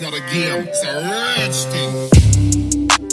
It's not a game, it's a rich thing.